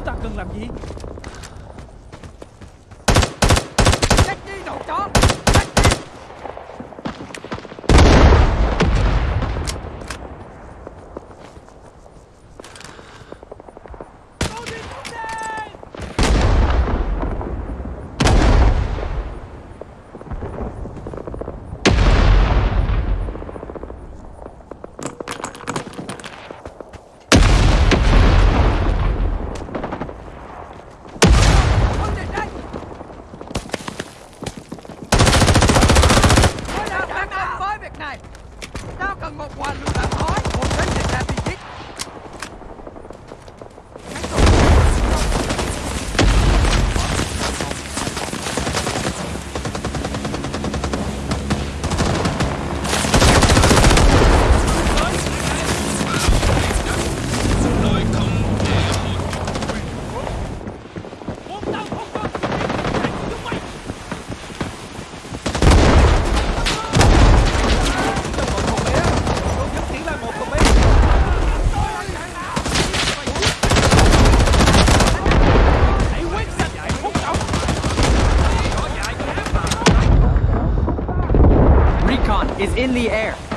Chúng ta cần làm gì? tao cần một hòa lửa đạn khói, một cái Recon is in the air.